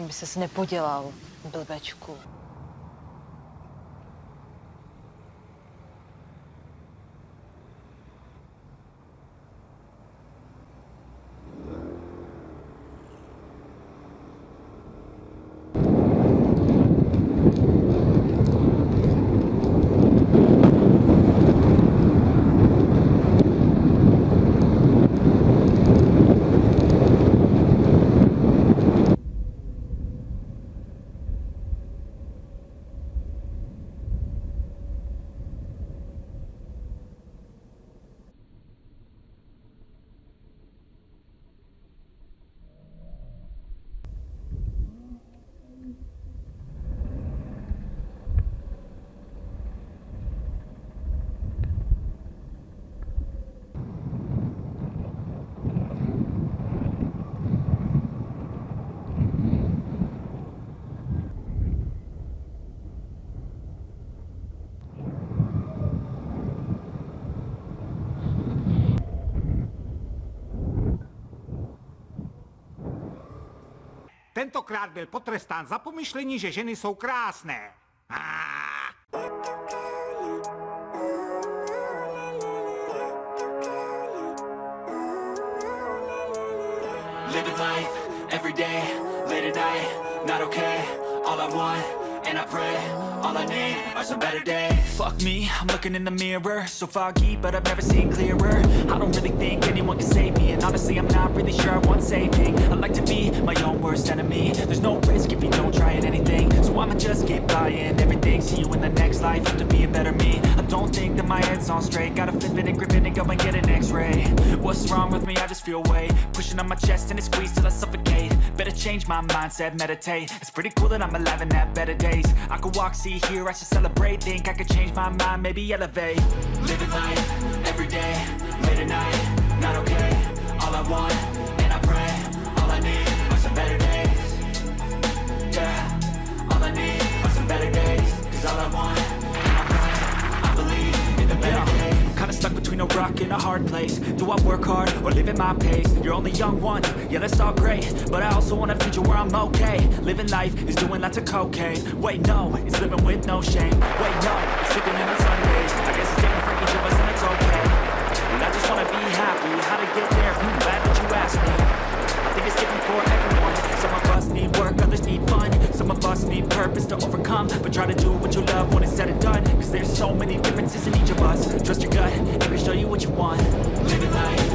Aby ses nepodělal, blbečku. Tentokrát byl potrestán za pomyšlení, že ženy jsou krásné. Ah! Living life, every day, late at night, not okay All I want, and I pray, all I need are some better days Fuck me, I'm looking in the mirror So foggy, but I've never seen clearer I don't really think anyone can save Honestly, I'm not really sure I want saving. I like to be my own worst enemy. There's no risk if you don't try at anything. So I'ma just keep buying everything. See you in the next life, have to be a better me. I don't think that my head's on straight. Gotta flip it and grip it and go and get an x-ray. What's wrong with me? I just feel weight. Pushing on my chest and it squeezes till I suffocate. Better change my mindset, meditate. It's pretty cool that I'm alive and have better days. I could walk, see, hear, I should celebrate. Think I could change my mind, maybe elevate. Living life, every day, late at night, all I want, Kinda stuck between a rock and a hard place. Do I work hard or live at my pace? You're only young once, yeah that's all great. But I also want a future where I'm okay. Living life is doing lots of cocaine. Wait no, it's living with no shame. Wait no, it's sleeping in on Sundays. I guess it's different for each of us to overcome But try to do what you love when it's said and done. Cause there's so many differences in each of us. Trust your gut, it can show you what you want. Living life,